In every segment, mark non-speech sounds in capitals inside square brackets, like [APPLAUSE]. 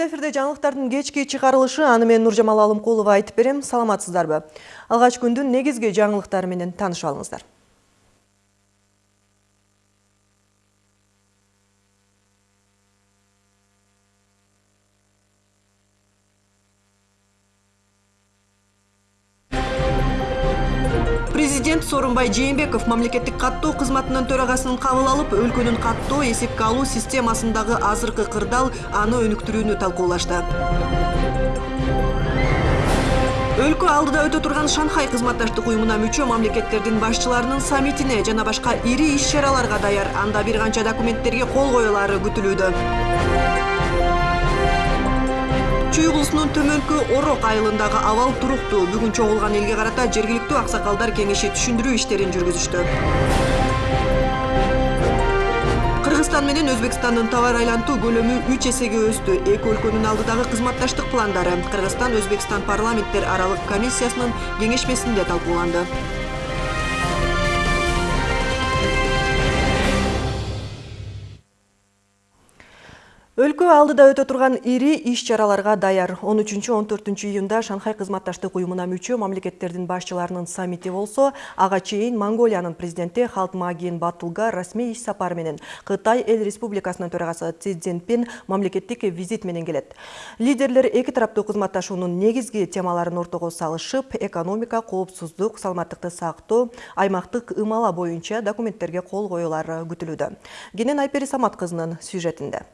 Эфирде жаңылыктардын кечки чыгарылышы аны мен Нуржамал Алымкулова айтып берем. Саламатсыздарбы? Алгач күндүн негизги жаңылыктары менен таанышып алыңыздар. Сооронбай Жээнбеков мамлекеттик каттоо кызматынын төрагасынын кабыл алып, өлкөнүн каттоо эсепке алуу системасындагы азыркы кырдаал аны өнүктүрүүнү талкуулашты. Өлкө алдыда өтө турган Шанхай кызматташтык уюмуна мүчө мамлекеттердин башчыларынын саммитине жана башка ири иш-чараларга даяр, анда бир канча документтерге кол коюлары күтүлүүдө. Чүй кулусунун төмөнкү орок айылындагы абал туруктуу бүгүн чогулган элге карата жергиликтүү аксакалдар кеңеши түшүндүрүү иштерин жүргүзүштү. Кыргызстан менен өзбекстандын товар айлантуу көлөмү үч эсеге өстү. Эки өлкөнүн алдыдагы кызматташтык пландары. Кыргызстан өзбекстан парламенттер аралык комиссиясынын кеңешмесинде талкууланды өлкө алдыда өтө турган ири иш чараларга даяр. 13-14 июнда шанхай кызматташтык уюмуна мүчө мамлекеттердин башчыларынын саммити болсо ага чейин монголиянын президенти халтмаагийн баттулга расмий иш сапары менен кытай эл республикасынын төрагасы си цзиньпин мамлекеттик визит менен келет. Лидерлер эки тараптуу кызматташуунун негизги темаларын ортого салышып экономика коопсуздук саламаттыкты сактоо аймактык ымала боюнча документтерге кол коюлары күтүлүүдө. Кенен айпери самат кызынын сюжетинде.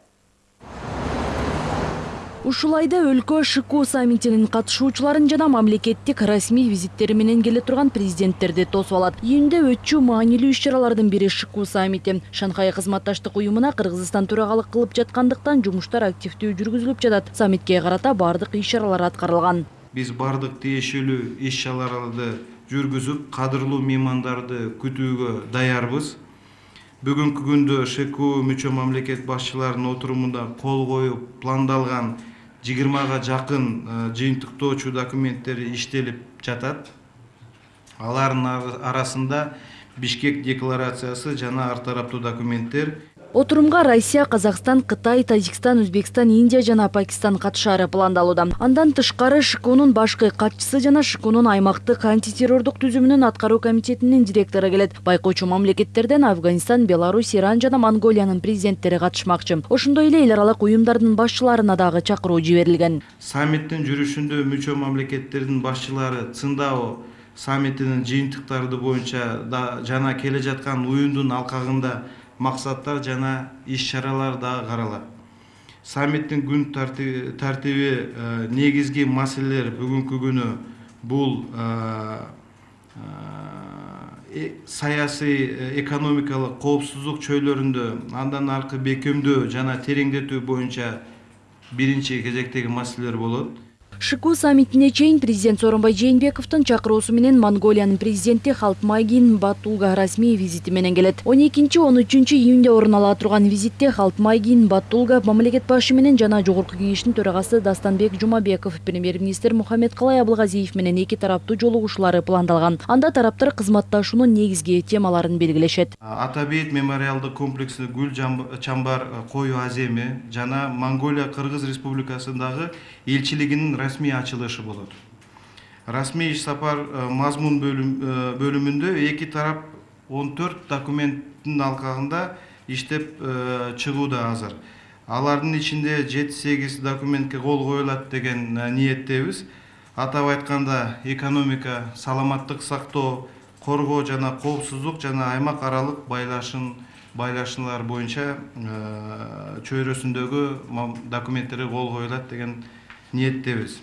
Ушул айда өлкө шку саммитинин катышуучуларын жана мамлекеттик расмий визиттери менен келе турган президенттерди тосуп алат июнда өтчү маанилүү иш чаралардын бири шку саммити. Шанхай кызматташтык уюмуна кыргызстан төрагалык кылып жаткандыктан жумуштар активдүү жүргүзүлүп жатат. Саммитке карата баардык иш чаралар аткарылган. Биз баардык тиешелүү иш чараларды жүргүзүп кадырлуу меймандарды күтүүгө даярбыз бүгүнкү күндө шку мүчө мамлекет башчыларынын отурумунда кол коюп пландалган жыйырмага жакын жыйынтыктоочу документтер иштелип жатат. Алардын арасында бишкек декларациясы жана ар тараптуу документтер отурумга россия казакстан кытай тажикстан өзбекстан индия жана пакистан катышаары пландалууда андан тышкары шкунун башкы катчысы жана шкунун аймактык антитеррордук түзүмүнүн аткаруу комитетинин директору келет байкоочу мамлекеттерден афганистан беларусь иран жана монголиянын президенттери катышмакчы ошондой эле эл аралык уюмдардын башчыларына дагы чакыруу жиберилген саммиттин жүрүшүндө мүчө мамлекеттердин башчылары циндао саммитинин жыйынтыктары боюнча жана келе жаткан уюмдун алкагында максаттар жана иш чаралар дагы каралат саммиттин күн тартиби э, негизги маселелер бүгүнкү күнү бул э, э, саясий экономикалык коопсуздук чөйрөлөрүндө андан аркы бекемдөө жана тереңдетүү боюнча биринчи кезектеги маселелер болот шку саммитине чейин президент сооронбай жээнбековдун чакыруусу менен монголиянын президенти халтмайгин баттулга расмий визити менен келет. Он экинчи он үчүнчү июнда орун ала турган визитте халтмайгин баттулга мамлекет башы менен жана жогорку кеңештин төрагасы дастанбек жумабеков премьер министр мухаммедкалай абылгазиев менен эки тараптуу жолугушуулары пландалган. Анда тараптар кызматташуунун негизги темаларын белгилешет. Ата бейит мемориалдык комплекси гүл чамбар коюу аземи жана монголия кыргыз республикасындагы элчилигинин расмий ачылышы болот расмий иш сапар мазмун бөлүмүндө эки тарап он төрт документтин алкагында иштеп чыгууда азыр алардын ичинде жети сегиз документке кол коюлат деген ниеттебиз атап айтканда экономика саламаттык сактоо коргоо жана коопсуздук жана аймак аралык байлашын байлашуулар боюнча чөйрөсүндөгү документтерге кол коюлат деген ниеттебиз.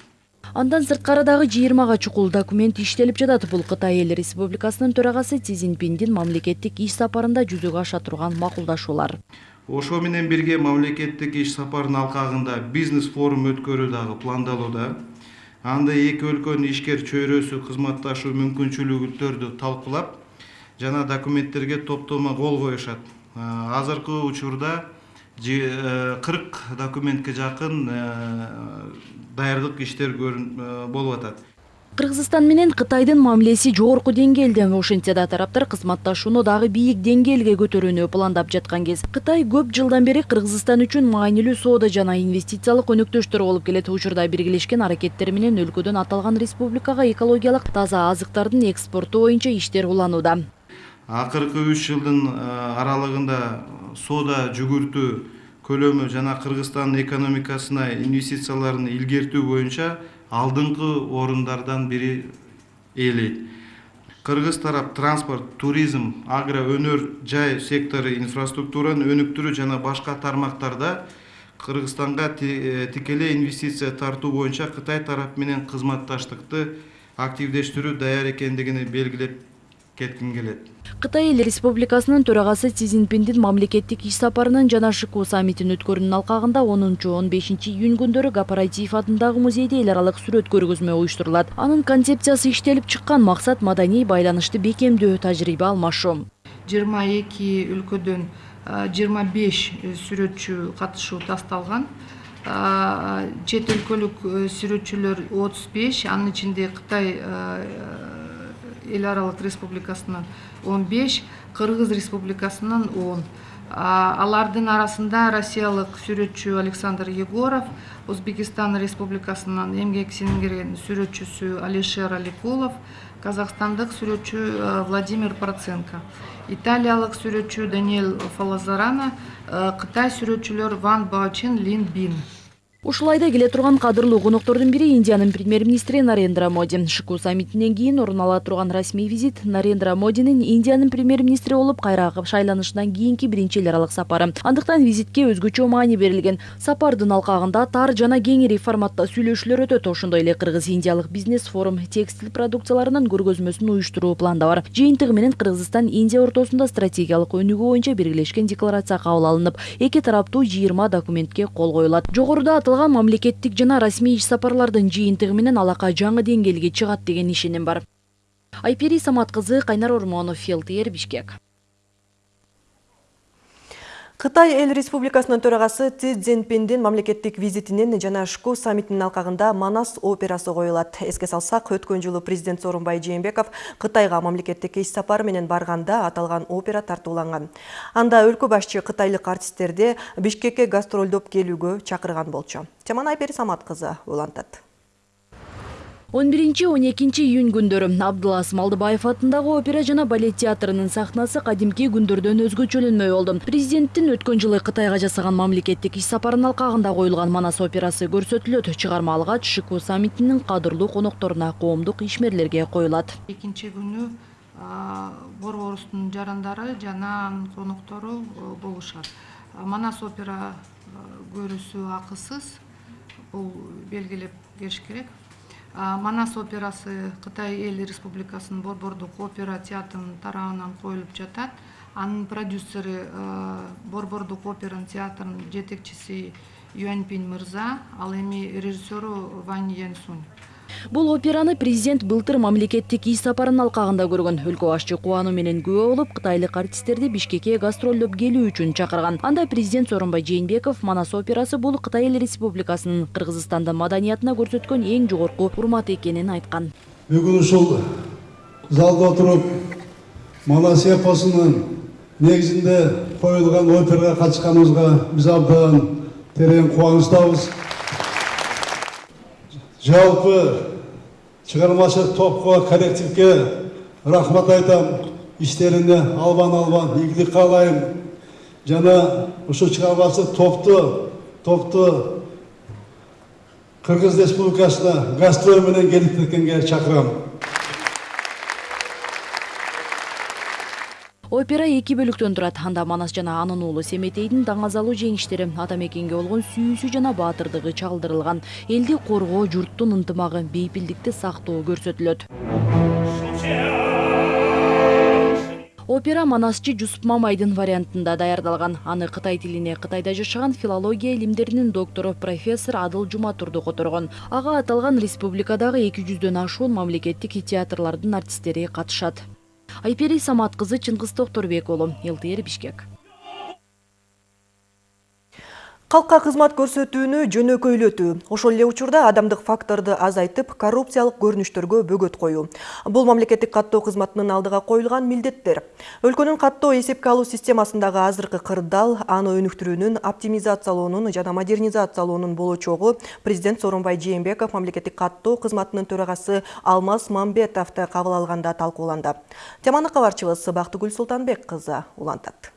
Андан сырткары дагы жыйырмага чукул документ иштелип жатат. Бул кытай эл республикасынын төрагасы си цзиньпиндин мамлекеттик иш сапарында жүзөгө аша турган макулдашуулар. Ошо менен бирге мамлекеттик иш сапардын алкагында бизнес форум өткөрүү дагы пландалууда анда эки өлкөнүн ишкер чөйрөсү кызматташуу мүмкүнчүлүктөрдү талкуулап жана документтерге топтомо кол коюшат. Азыркы учурда Э, кырк документке жакын э, даярдык иштер э, болуп атат. Кыргызстан менен кытайдын мамилеси жогорку деңгээлде ошентсе да тараптар кызматташууну дагы бийик деңгээлге көтөрүүнү пландап жаткан кез. Кытай көп жылдан бери кыргызстан үчүн маанилүү соода жана инвестициялык өнөктөштөр болуп келет учурда биргелешкен аракеттери менен өлкөдөн аталган республикага экологиялык таза азыктардын экспорту боюнча иштер уланууда. Акыркы үч жылдын аралыгында соода жүгүртүү көлөмү жана кыргызстандын экономикасына инвестицияларын илгертүү боюнча алдыңкы орундардан бири ээлейт кыргыз тарап транспорт туризм агро өнөр жай сектору инфраструктураны өнүктүрүү жана башка тармактарда кыргызстанга тикелей инвестиция тартуу боюнча кытай тарап менен кызматташтыкты активдештирүү даяр экендигин белгилеп кетким келет. Кытай эл республикасынын төрагасы си цзиньпиндин мамлекеттик иш сапарынын жана шыку саммитин өткөрүүнүн алкагында онунчу он бешинчи июнь күндөрү кооператив атындагы музейде эл аралык сүрөт көргөзмө уюштурулат. Анын концепциясы иштелип чыккан максат маданий байланышты бекемдөө тажрыйба алмашуу жыйырма эки өлкөдөн жыйырма беш сүрөтчү катышуу тасталган. Чет өлкөлүк сүрөтчүлөр отуз беш анын ичинде кытай эл аралык республикасынан он беш кыргыз республикасынан он. Алардын арасында россиялык сүрөтчү александр егоров өзбекстан республикасынан эмгек сиңирген сүрөтчүсү алишер аликулов казакстандык сүрөтчү владимир проценко. Италиялык сүрөтчү даниэль фалазарана кытай сүрөтчүлөр ван баочен лин бин. Ушул келе турган кадырлуу коноктордун бири индиянын премьер министри нарендра моди. Шыку саммитинен кийин орун ала турган расмий визит нарендра модинин индиянын премьер министри болуп кайра шайланышынан кийинки биринчи эл аралык сапары. Андыктан визитке өзгөчө маани берилген. Сапардын алкагында тар жана кеңири форматта сүйлөшүүлөр өтөт ошондой эле кыргыз индиялык бизнес форум текстиль продукцияларынын көргөзмөсүн уюштуруу планда бар. Жыйынтыгы менен кыргызстан индия ортосунда стратегиялык өнүгүү боюнча биргелешкен декларация кабыл алынып эки тараптуу жыйырма документке кол коюлат. Жогоруда мамлекеттик жана расмий иш сапарлардын жыйынтыгы менен алака жаңы деңгээлге чыгат деген ишеним бар. Айпери самат кызы кайнар ормонов фелтр бишкек. Кытай эл республикасынын төрагасы Си Цзиньпиндин мамлекеттик визитинин жана Шку саммитинин алкагында Манас операсы коюлат. Эске салсак, өткөн жылы президент Сооронбай Жээнбеков Кытайга мамлекеттик иш сапары менен барганда аталган опера тартууланган. Анда өлкө башчы кытайлык артисттерди Бишкекке гастролдоп келүүгө чакырган болчу. Теманы Айпери Самат кызы улантат он биринчи он экинчи июнь күндөрү абдылас малдыбаев атындагы опера жана балет театрынын сахнасы кадимки күндөрдөн өзгөчөлөнмөй болду президенттин өткөн жылы кытайга жасаган мамлекеттик иш сапарынын алкагында коюлган манас операсы көрсөтүлөт чыгарма алгач шыку саммитинин кадырлуу конокторуна коомдук ишмерлерге коюлат экинчи күнү борборубуздун жарандары жана коноктору болушат манас опера көрүүсү акысыз бул белгилеп келиш керек. Манас операсы кытай эл республикасынын борбордук опера театрынын тарабынан коюлуп жатат. Анын продюсери борбордук опера театрынын жетекчиси юаньпин мырза ал эми режиссеру вань янсунь бул операны президент былтыр мамлекеттик иш сапарынын алкагында көргөн. Өлкө башчы кубануу менен күбө болуп кытайлык артисттерди бишкекке гастролдоп келүү үчүн чакырган. Анда президент сооронбай жээнбеков манас операсы бул кытай эл республикасынын кыргызстандын маданиятына көрсөткөн эң жогорку урмат экенин айткан. Бүгүн ушул залда отуруп манас эпосунун негизинде коюлган операга катышканыбызга биз абдан терең кубанычтабыз жалпы шығармашылық топқа коллективке рахмат айтам. Іштеріне албан албан игілік қалайым жана ушу шығармашылық топты топты кыргыз республикасына гастроль менен келип кеткенге чакырам опера эки бөлүктөн турат. Анда манас жана анын уулу семетейдин даңазалуу жеңиштери ата мекенге болгон сүйүүсү жана баатырдыгы чалдырылган. Элди коргоо журттун ынтымагы бейпилдикти сактоо көрсөтүлөт. Опера манасчы жусуп мамайдын вариантында даярдалган. Аны кытай тилине кытайда жашаган филология илимдеринин доктору профессор адыл жуматурду которгон. Ага аталган республикадагы эки жүздөн ашуун мамлекеттик театрлардын артисттери катышат айпери самат кызы чыңгыз уулу лтр бишкек. Калкка кызмат көрсөтүүнү жөнөкөйлөтүү, ошол эле учурда адамдык факторду азайтып, коррупциялык көрүнүштөргө бөгөт коюу. Бул мамлекеттик каттоо кызматынын алдыга коюлган милдеттер. Өлкөнүн каттоо эсепке алуу системасындагы азыркы кырдаал, аны өнүктүрүүнүн, оптимизациялоонун жана модернизациялоонун болочогу президент Сооронбай Жээнбеков мамлекеттик каттоо кызматынын төрагасы Алмаз Мамбетовду кабыл алганда талкууланды. Теманы кабарчыбыз Бактыгүл Султанбек кызы улантат.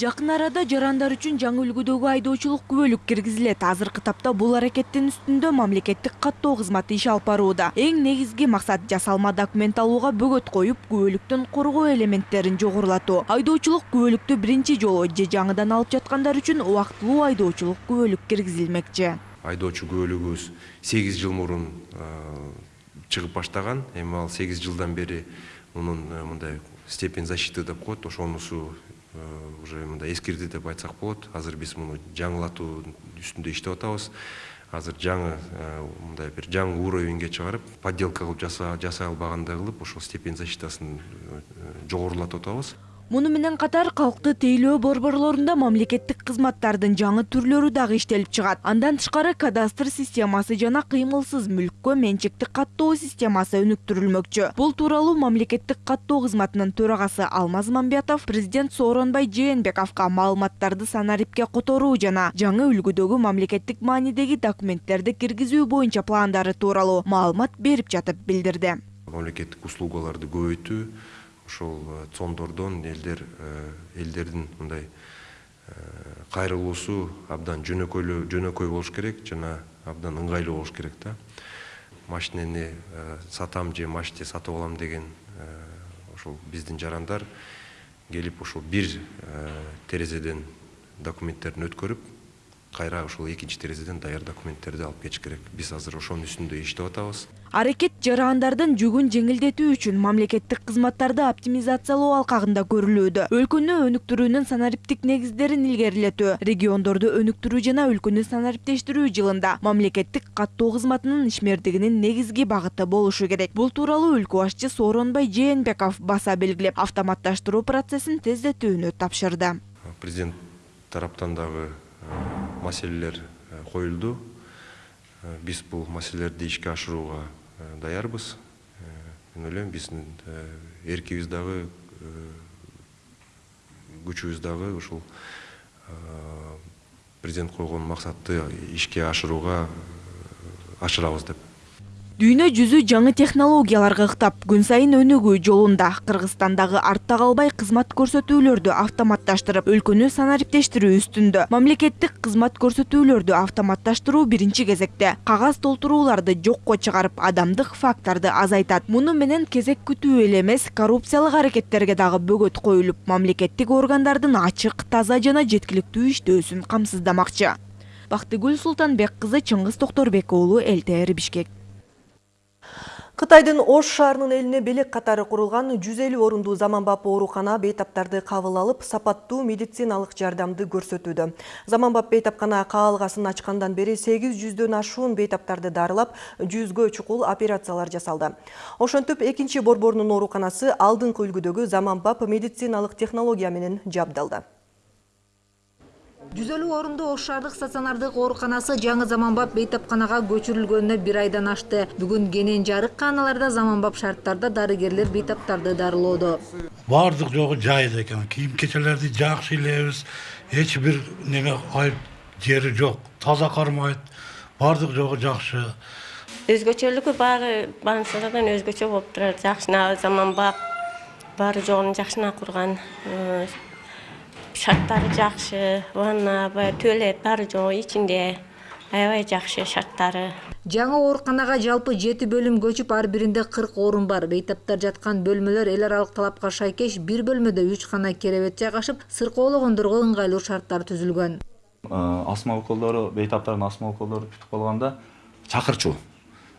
Жакын арада жарандар үчүн жаңы үлгүдөгү айдоочулук күбөлүк киргизилет. Азыркы тапта бул аракеттин үстүндө мамлекеттик каттоо кызматы иш алып барууда. Эң негизги максат жасалма документ алууга бөгөт коюп, күбөлүктөн коргоо элементтерин жогорулатуу. Айдоочулук күбөлүктү биринчи жолу же жаңыдан алып жаткандар үчүн убактылуу айдоочулук күбөлүк киргизилмекчи. айдоочу күбөлүгүбүз сегиз жыл мурун чыгып баштаган эми ал сегиз жылдан бери мунун мындай степень защиты деп коет ошонусу уже мындай эскирди деп айтсак болот азыр биз муну жаңылатуу үстүндө иштеп атабыз. Азыр жаңы э, мындай бир жаңы уровеньге чыгарып подделка кылып жасай албагандай кылып ошол степень защитасын жогорулатып атабыз. Муну менен катар калкты тейлөө борборлорунда мамлекеттик кызматтардын жаңы түрлөрү дагы иштелип чыгат. Андан тышкары кадастр системасы жана кыймылсыз мүлккө менчиктик каттоо системасы өнүктүрүлмөкчү. Бул тууралуу мамлекеттик каттоо кызматынын төрагасы Алмаз Мамбетов президент Сооронбай Жээнбековго маалыматтарды санарипке которуу жана жаңы үлгүдөгү мамлекеттик маанидеги документтерди киргизүү боюнча пландары тууралуу маалымат берип жатып билдирди. мамлекеттик услугаларды көбөйтүү ошол цондордон элдер элдердин мындай кайрылуусу абдан жөнөкөйлүү жөнөкөй болуш керек жана абдан ыңгайлуу болуш керек да машинени сатам же машине сатып алам деген ошол биздин жарандар келип ошол бир терезеден документтерин өткөрүп кайра ошол экинчи терезеден даяр документтерди алып кетиш керек. Биз азыр ошонун үстүндө иштеп атабыз. Аракет жарандардын жүгүн жеңилдетүү үчүн мамлекеттик кызматтарды оптимизациялоо алкагында көрүлүүдө. Өлкөнү өнүктүрүүнүн санариптик негиздерин илгерилетүү, региондорду өнүктүрүү жана өлкөнү санариптештирүү жылында мамлекеттик каттоо кызматынын ишмердигинин негизги багыты болушу керек. Бул тууралуу өлкө башчы Сооронбай Жээнбеков баса белгилеп, автоматташтыруу процессин тездетүүнү тапшырды. Президент тараптан дагы маселелер коюлду. Биз бул маселелерди ишке ашырууга даярбыз мен ойлойм биздин эркибиз дагы күчүбүз дагы ушул президент койгон максатты ишке ашырууга ашырабыз деп Дүйнө жүзү жаңы технологияларга ыктап, күн сайын өнүгүү жолунда. Кыргызстандагы артта калбай кызмат көрсөтүүлөрдү автоматташтырып, өлкөнү санариптештирүү үстүндө. Мамлекеттик кызмат көрсөтүүлөрдү автоматташтыруу биринчи кезекте кагаз толтурууларды жокко чыгарып, адамдык факторду азайтат. Муну менен кезек күтүү эле эмес, коррупциялык аракеттерге дагы бөгөт коюлуп, мамлекеттик органдардын ачык, таза жана жеткиликтүү иштөөсүн камсыздамакчы. Бактыгүл Султанбек кызы Чыңгыз Токторбек уулу ЛТР Бишкек Кытайдын Ош шаарынын элине белек катары курулган 150 орундуу заманбап оорукана бейтаптарды кабыл алып, сапаттуу медициналык жардамды көрсөтүүдө. Заманбап бейтапкана каалгасын ачкандан бери 800дөн ашуун бейтаптарды дарылап, 100гө чукул операциялар жасалды. Ошентип, экинчи борборунун ооруканасы алдыңкы үлгүдөгү заманбап медициналык технология менен жабдалды. Жүз элүү орундуу ош шаардык стационардык ооруканасы жаңы заманбап бейтапканага көчүрүлгөнүнө бир айдан ашты бүгүн кенен жарык кааналарда заманбап шарттарда дарыгерлер бейтаптарды дарылоодо. Баардык жогу жайда экен. Кийим кечелерди жакшы илебиз. Эч бир неме айып жери жок. Таза кармайт баардык жогу жакшы. Өзгөчөлүгү баары больницадан өзгөчө болуп турат. Жакшына заманбап. Баары жогун жакшына курган шарттары жакшы ванна баягы туалет баары жок ичинде аябай жакшы шарттары жаңы ооруканага жалпы жети бөлүм көчүп ар биринде кырк орун бар. Бейтаптар жаткан бөлмөлөр эл аралык талапка шайкеш бир бөлмөдө үч гана керебет жайгашып сыркоологондорго ыңгайлуу шарттар түзүлгөн. Асма уколдору бейтаптардын асма уколдору бүтүп калганда чакырчу.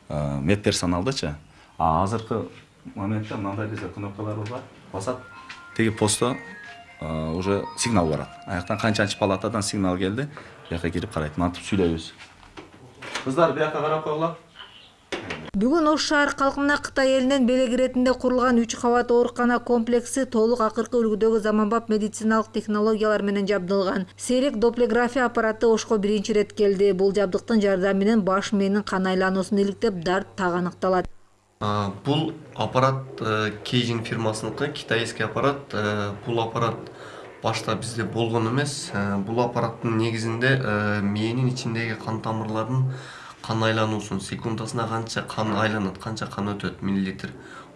Мед персоналдычы а азыркы моментте мындай бизде кнопкаларыбыз бар. Басат тиги постто уже сигнал барат аяктан канчанчы палатадан сигнал келди бияка кирип карайт мынтип сүйлөйбүз кыздар бияка карап койгула бүгүн ош шаар калкына кытай элинен белек иретинде курулган үч кабат оорукана комплекси толук акыркы үлгүдөгү заманбап медициналык технологиялар менен жабдылган сейрек доплеграфия аппараты ошко биринчи ирет келди бул жабдыктын жардамы менен баш мээнин кан айлануусун иликтеп дарт так аныкталат А, Бул аппарат э, Кейжин фирмасыныкы китайский аппарат. Э, Бул аппарат башта бизде болгон эмес. Э, Бул аппараттын негизинде э, мээнин ичиндеги кан тамырларынын кан айлануусун секундасына канча кан айланат, канча кан өтөт миллилитр.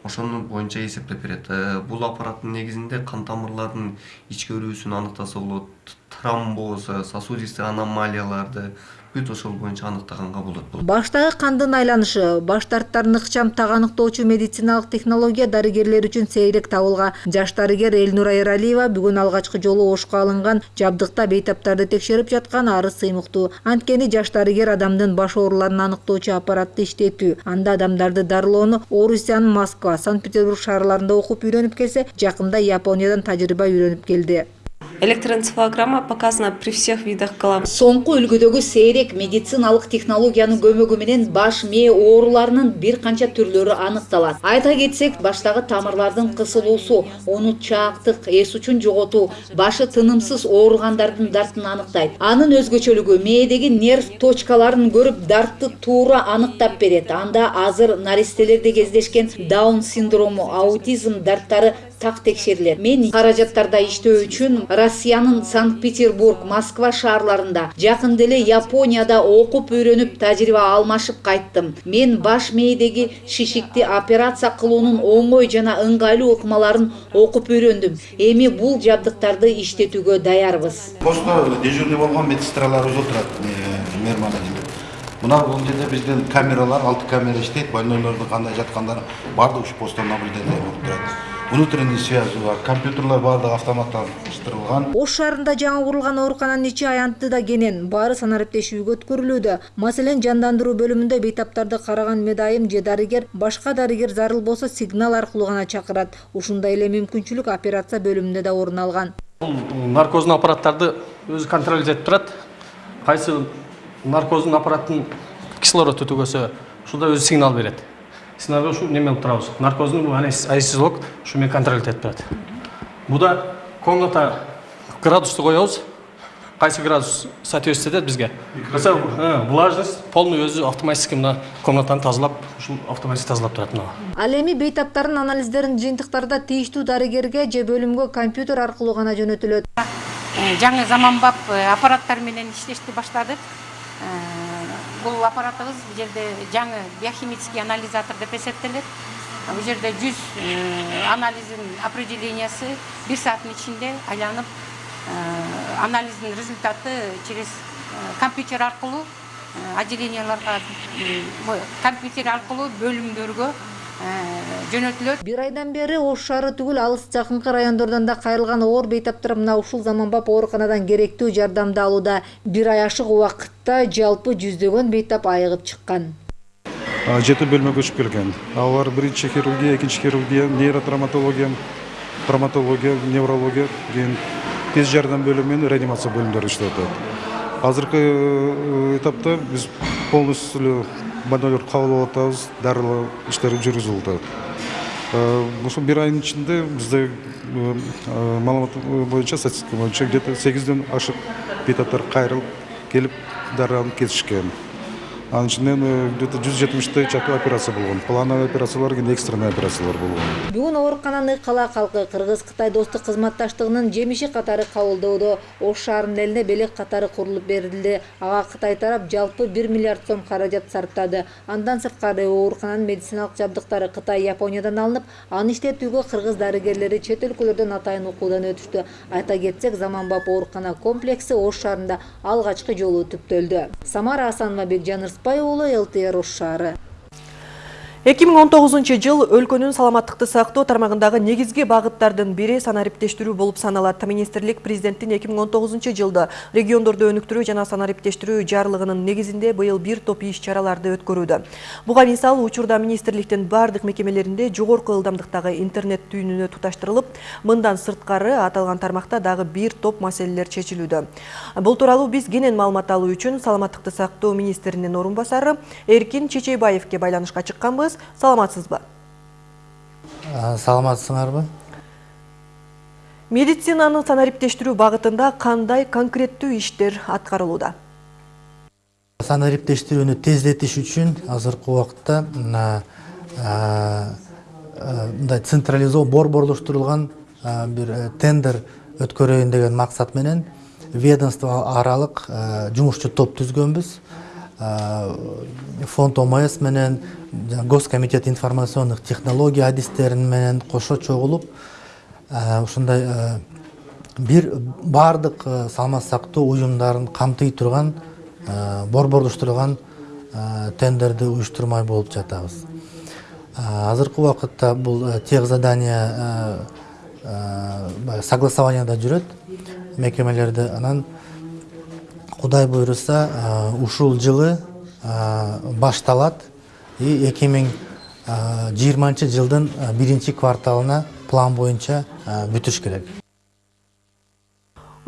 Ошону боюнча эсептеп берет. Бул аппараттын негизинде кан тамырларынын ички өрүүсүн аныктаса болот, тромбоз, сосудистый аномалияларды бүт ошол боюнча аныктаганга болот. баштагы кандын айланышы баш дарттарын ыкчам так аныктоочу медициналык технология дарыгерлер үчүн сейрек табылга жаш дарыгер элнура эралиева бүгүн алгачкы жолу ошко алынган жабдыкта бейтаптарды текшерип жаткан арыз сыймыктуу. Анткени жаш дарыгер адамдын баш ооруларын аныктоочу аппаратты иштетүү. Анда адамдарды дарылоону орусиянын москва санкт петербург шаарларында окуп үйрөнүп келсе жакында япониядан тажрыйба үйрөнүп келди Электроэнцефалограмма показана при всех видах голов. соңку үлгүдөгү сейрек медициналык технологиянын көмөгү менен баш мээ ооруларынын бир канча түрлөрү аныкталат. Айта кетсек баштагы тамырлардын кысылуусу унутчаактык эс учун жоготуу башы тынымсыз ооругандардын дартын аныктайт. Анын өзгөчөлүгү мээдеги нерв точкаларын көрүп дартты туура аныктап берет. Анда азыр наристелерде кездешкен даун синдрому аутизм дарттары так текшерилет мен каражаттарда иштөө үчүн россиянын санкт петербург москва шаарларында жакында эле японияда окуп үйрөнүп тажрыйба алмашып кайттым мен баш мээдеги шишикти операция кылуунун оңой жана ыңгайлуу ыкмаларын окуп үйрөндүм эми бул жабдыктарды иштетүүгө даярбыз. Постто дежурный болгон медсестраларыбыз отурат мына бул жерде биздин камералар алты камера иштейт больнойлордун кандай жаткандары баардыгы ушу посттон наблюдение болуп турат внутренний связь бар компьютерлер баардыгы автоматташтырылган ош шаарында жаңы курулган оорукананын ичи аянтты да кенен. Баары санариптешүүгө өткөрүлүүдө маселен жандандыруу бөлүмүндө бейтаптарды караган медайым же дарыгер башка дарыгер зарыл болсо сигнал аркылуу гана чакырат ушундай эле мүмкүнчүлүк операция бөлүмүндө да орун алган бул наркоздун аппараттарды өзү контроль этип турат кайсы наркоздун аппараттын кислород өтөгөсө ушунда өзү сигнал берет сигналга ушу неме кылып турабыз. Наркоздун анестезиолог ушу менен контроль этип турат буда комната градусту коебуз. Кайсы градус соответствует этет бизге? Mesela влажность. Полный өзү автоматически мына комнатаны тазалап ушул автоматически тазалап турат мына. Ал эми бейтаптардын анализдерин жыйынтыктарда тийиштүү дарыгерге же бөлүмгө компьютер аркылуу гана жөнөтүлөт. Жаңы заманбап аппараттар менен иштешти баштадык. Бул аппаратыбыз бул жерде жаңы биохимический анализатор деп эсептелет бул жерде жүз анализдин определениясы бир сааттын ичинде айланып анализдин результаты через компьютер аркылуу отделенияларга компьютер аркылуу бөлүмдөргө жөнөтүлөт. Бир айдан бери ош шаары түгүл алыс жакынкы райондордон да кайрылган оор бейтаптар мына ушул заманбап ооруканадан керектүү жардамды алууда бир ай ашык убакытта жалпы жүздөгөн бейтап айыгып чыккан. Жети бөлмө көчүп келген. Алар биринчи хирургия экинчи хирургия нейротравматология травматология неврология кийин тез жардам бөлүмү менен реанимация бөлүмдөрү иштеп атат. Азыркы этапта биз полностью больнойлорду кабыл алып атабыз дарылоо иштери жүргүзүлүп атат ушул бир айдын ичинде бизде маалымат боюнча статистика боюнча где то сегизден ашык бейтаптар кайрылып келип дарыланып кетишкен анын ичинен где то жүз жетимиштей операция болгон плановый операциялар кийин экстренный операциялар болгон бүгүн оорукананы кала калкы кыргыз кытай достук кызматташтыгынын жемиши катары кабылдоодо. Ош шаарынын элине белек катары курулуп берилди ага кытай тарап жалпы бир миллиард сом каражат сарптады. Андан сырткары оорукананын медициналык жабдыктары кытай япониядан алынып аны иштетүүгө кыргыз дарыгерлери чет өлкөлөрдөн атайын окуудан өтүштү. Айта кетсек заманбап оорукана комплекси ош шаарында алгачкы жолу түптөлдү. Самара асанова бекжан уулу лтр ош шаары 2019 жыл өлкөнүн саламаттыкты сактоо тармагындагы негизги багыттардын бири санариптештирүү болуп саналат. Министрлик президенттин 2019 жылды региондорду өнүктүрүү жана санариптештирүү жарлыгынын негизинде быйыл бир топ иш чараларды өткөрүүдө. Буга мисал учурда министрликтин бардык мекемелеринде жогорку ылдамдыктагы интернет түйүнүнө туташтырылып, мындан сырткары аталган тармакта дагы бир топ маселелер чечилүүдө. Бул тууралуу биз кенен маалымат алуу үчүн саламаттыкты сактоо министринин орун басары Эркин Чечейбаевке байланышка чыкканбыз. Саламатсызбы? Саламатсыңарбы? Медицинаны санариптештирүү багытында кандай конкреттүү иштер аткарылууда? Санариптештирүүнү тездетиш үчүн азыркы убакытта мындай борборлоштурулган бир тендер өткөрөйүн деген максат менен ведомство аралык жумушчу топ түзгөнбүз фонд омс менен госкомитет информационных технология адистерин менен кошо чогулуп ушундай бир баардык саламат сактоо уюмдарын камтый турган борборлоштурулган тендерди уюштурмай болуп жатабыз. Азыркы убакытта бул тех задание согласованияда жүрөт. Мекемелерде анан кудай буйруса ушул жылы башталат и эки миң жыйырманчы жылдын биринчи кварталына план боюнча бүтүш керек.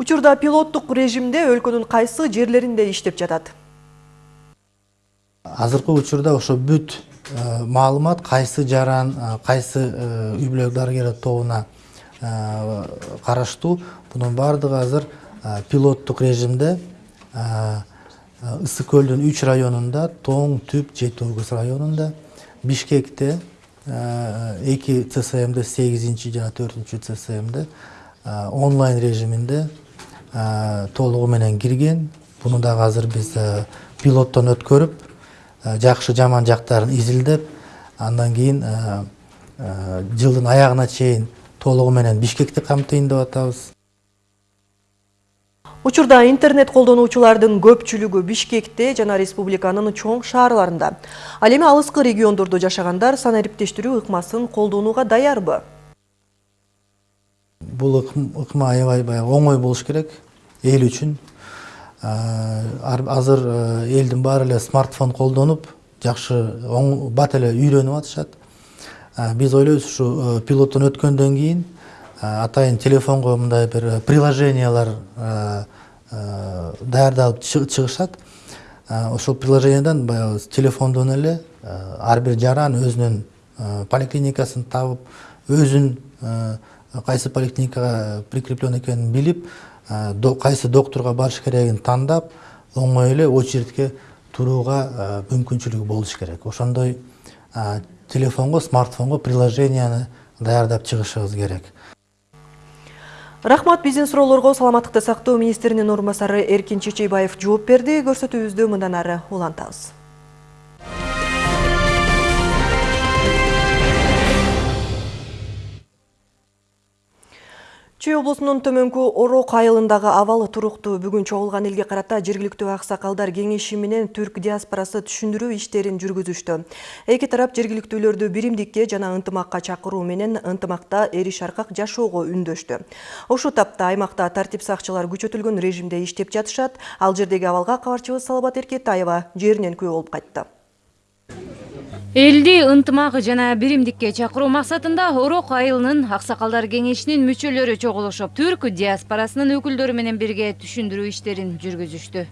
Учурда пилоттук режимде өлкөнүн кайсы жерлеринде иштеп жатат? азыркы учурда ошо бүт маалымат кайсы жаран кайсы үй бүлөлүк дарыгерлер тобуна караштуу. Бунун баардыгы азыр пилоттук режимде ысык көлдүн үч районунда тоң түп жети огуз районунда бишкекте эки цсмде сегизинчи жана төртүнчү цсмде онлайн режиминде толугу менен кирген буну дагы азыр биз пилоттон өткөрүп жакшы жаман жактарын изилдеп андан кийин жылдын аягына чейин толугу менен бишкекти камтыйын деп атабыз Учурда интернет колдонуучулардын көпчүлүгү Бишкекте жана республиканын чоң шаарларында. Ал эми алыскы региондордо жашагандар санариптештирүү ыкмасын колдонууга даярбы? Бул ыкма аябай баягы оңой болуш керек эл үчүн. Азыр элдин баары эле смартфон колдонуп, жакшы бат эле үйрөнүп атышат. Биз ойлойбуз ушу пилоттон өткөндөн кийин атайын телефонго мындай бир приложениялар даярдалып чыгышат. Ошол приложениядан баягы телефондон эле ар бир жаран өзүнүн поликлиникасын табып өзүн кайсы поликлиникага прикреплен экенин билип кайсы доктурга барыш керегин тандап оңой эле очередке турууга мүмкүнчүлүгү болуш керек. Ошондой телефонго смартфонго приложенияны даярдап чыгышыбыз керек Рахмат биздин суроолорго саламаттыкты сактоо министринин орун басары Эркин Чечейбаев жооп берди. Көрсөтүүбүздү мындан ары улантабыз. Чүй облусунун төмөнкү Орок айылындагы абалы туруктуу бүгүн чогулган элге карата жергиликтүү аксакалдар кеңеши менен түрк диаспорасы түшүндүрүү иштерин жүргүзүштү. Эки тарап жергиликтүүлөрдү биримдикке жана ынтымакка чакыруу менен ынтымакта эриш аркак жашоого үндөштү. Ошол тапта аймакта тартип сакчылар күчөтүлгөн режимде иштеп жатышат. Ал жердеги абалга кабарчыбыз Салабат Эркетаева жеринен күбө болуп кайтты. Элди ынтымак жана биримдикке чакыруу максатында орок айылынын аксакалдар кеңешинин мүчөлөрү чогулушуп түрк диаспорасынын өкүлдөрү менен бирге түшүндүрүү иштерин жүргүзүштү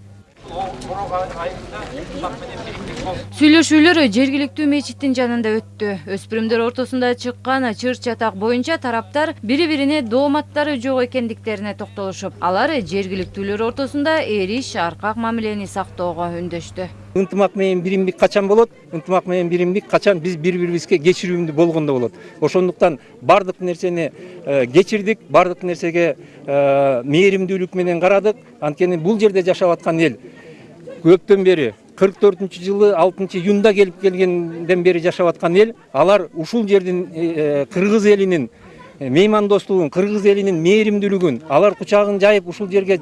сүйлөшүүлөр жергиликтүү мечиттин жанында өттү. Өспүрүмдөр ортосунда чыккан чыр чатак боюнча тараптар бири бирине дооматтары жок экендиктерине токтолушуп алар жергиликтүүлөр ортосунда эриш аркак мамилени сактоого үндөштү. Ынтымак менен биримдик качан болот? Ынтымак менен биримдик качан биз бири бирибизге кечирүүмдүү болгондо болот. Ошондуктан баардык нерсени кечирдик баардык нерсеге мээримдүүлүк менен карадык. Анткени бул жерде жашап аткан эл көптөн бери кырк төртүнчү жылы алтынчы июнда келип келгенден бери жашап аткан эл алар ушул жердин кыргыз элинин меймандостугун кыргыз элинин мээримдүүлүгүн алар кучагын жайып ушул жерге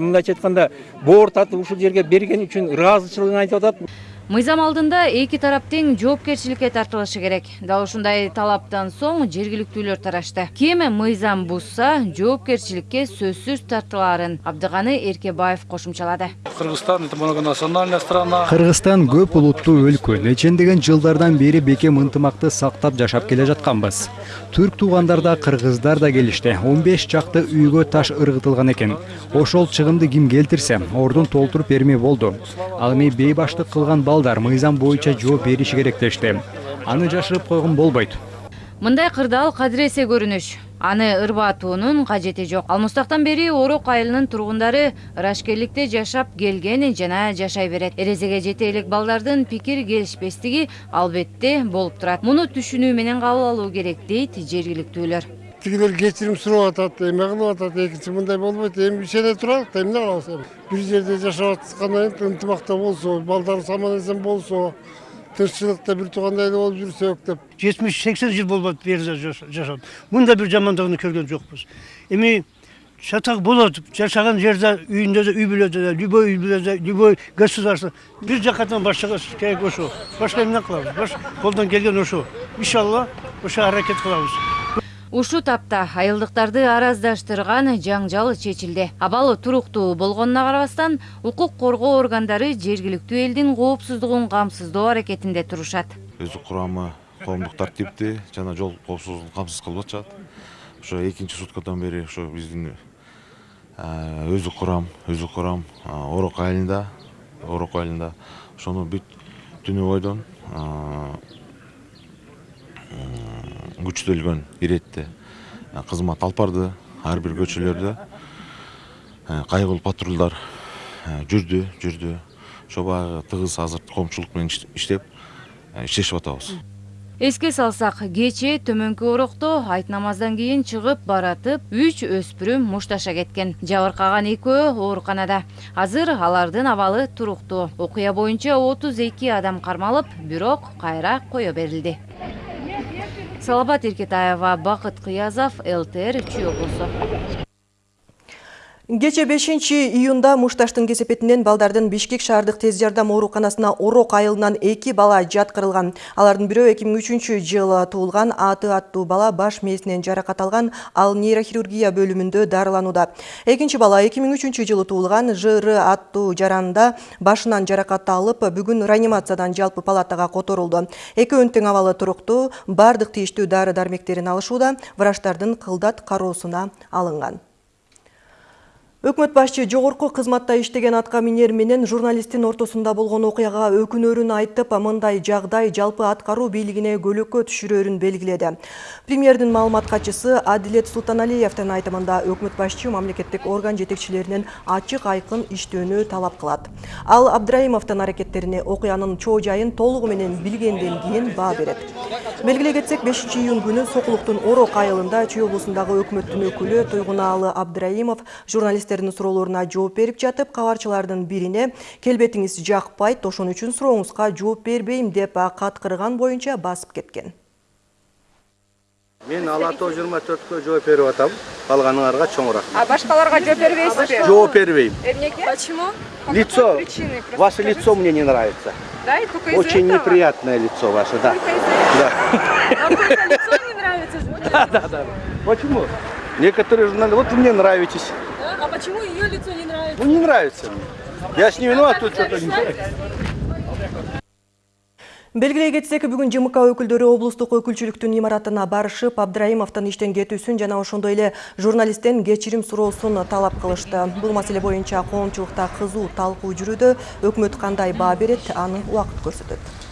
мындайча айтканда боор татып ушул жерге берген үчүн ыраазычылыгын айтып атат. Мыйзам алдында эки тарап тең жоопкерчиликке тартылышы керек. Дал ушундай талаптан соң жергиликтүүлөр тарашты. Ким мыйзам бузса жоопкерчиликке сөзсүз тартылаарын абдыганы эркебаев кошумчалады. Кыргызстан это многонациональная страна. Кыргызстан көп улуттуу өлкө. Нечендеген жылдардан бери бекем ынтымакты сактап жашап келе жатканбыз. Түрк туугандар да кыргыздар да келишти. Он беш чакты үйгө таш ыргытылган экен. Ошол чыгымды ким келтирсе ордун толтуруп бермей болду. Ал эми бейбаштык кылган балдар мыйзам боюнча жооп бериши керек дешти аны жашырып койгон болбойт мындай кырдаал кадыресе көрүнүш аны ырбатуунун кажети жок ал мустактан бери орок айылынын тургундары ырашкерликте жашап келген жана жашай берет эрезеге жете элек балдардын пикир келишпестиги албетте болуп турат муну түшүнүү менен кабыл алуу керек дейт жергиликтүүлөр тигилер кечирим сурап атат эме кылып атат экинчи мындай болбойт эми ичеде туралык да эмне кылабыз эми бир жерде жашап аткандан кийин ынтымакта болсо балдарыбыз аман эсен болсо тынччылыкта бир туугандай эле болуп жүрсөк деп жетимиш сексен жыл болот бул жерде жашап мындай бир жамандыгын көргөн жокпуз эми чатак болот жашаган жерде үйүндө да үй бүлөдө да любой үй бүлөдө любой государство бир жакадан баштаган керек ошо башка эмне кылабыз колдон келген ошо иншалла ошо аракет кылабыз ушул тапта айылдыктарды араздаштырган жаңжал чечилди. Абал туруктуу болгонуна карабастан укук коргоо органдары жергиликтүү элдин коопсуздугун камсыздоо аракетинде турушат. Өздүк курамы коомдук тартипти жана жол коопсуздугун камсыз кылып атышат. Ошо экинчи суткадан бери ошо биздин өздүк курам өздүк курам орок айылында орок айылында ошону бүт түнү бойдон күчтөлгөн иретте кызмат алып барды ар бир көчөлөрдө кайгылуу патрулдар жүрдү жүрдү. Ошо баягы тыгыз азыр коомчулук менен иштеп иштешип атабыз. Эске салсак кечээ төмөнкү орокто айт намаздан кийин чыгып баратып үч өспүрүм мушташа кеткен. Жабыркаган экөө ооруканада. Азыр алардын абалы туруктуу. Окуя боюнча отуз эки адам кармалып бирок кайра кое берилди. Салабат эркетаева бакыт кыязов лтр чүй облусу Кече 5 июнда Мушташтын кесепетинен балдардын Бишкек шаардык тез жардам ооруканасына Орок айылынан эки бала жаткырылган. Алардын бирөө 2003 жылы туулган Аты аттуу бала баш мээсинен жаракат алган, ал нейрохирургия бөлүмүндө дарыланууда. Экинчи бала 2003 жылы туулган ЖР аттуу жаранда башынан жаракат алып, бүгүн реанимациядан жалпы палатага которулду. Экөөнүн тең абалы туруктуу, бардык тийиштүү дары дармектерин алышууда, врачтардын кылдат кароосуна алынган. Өкмөт башчы жогорку кызматта иштеген атка минер менен журналисттин ортосунда болгон окуяга өкүнөрүн айтып, мындай жагдай жалпы аткаруу бийлигине көлөкө түшүрөрүн белгиледи. Премьердин маалымат катчысы Адилет Султаналиевдин айтымында өкмөт башчы мамлекеттик орган жетекчилеринен ачык айкын иштөөнү талап кылат. Ал Абдраимовдун аракеттерине окуянын чоо жайын толугу менен билгенден кийин баа берет. Белгилей кетсек, 5 июнь күнү Сокулуктун Орок айылында Чүй облусундагы өкмөттүн өкүлү Туйгунаалы Абдраимов журналисттердин суроолоруна жооп берип жатып, кабарчылардын бирине келбетиңиз жакпайт, ошон үчүн сурооңузга жооп бербейм деп каткырган боюнча басып кеткен. Мен Алато 24кө жооп берип атам. Калганыңарга чоң рахмат. А башкаларга жооп бербейсизби? Жооп бербейм. Эмнеге? Почему? Лицо, ваше лицо мне не нравится. Да, и только из Очень неприятное лицо ваше, да. Да. Вам [LAUGHS] только лицо не нравится? Да, да, да. Почему? Некоторые журналисты, вот вы мне нравитесь. А почему ее лицо не нравится? Ну не нравится мне. Я с не виноват, тут что-то не Белгилей кетсек, бүгүн ЖМК өкүлдөрү облустук өкүлчүлүктүн имаратына барышып, Абдраимовдун иштен кетүүсүн жана ошондой эле журналисттен кечирим суроосун талап кылышты. Бул маселе боюнча коомчулукта кызуу талкуу жүрүүдө, өкмөт кандай баа берет, аны убакыт көрсөтөт.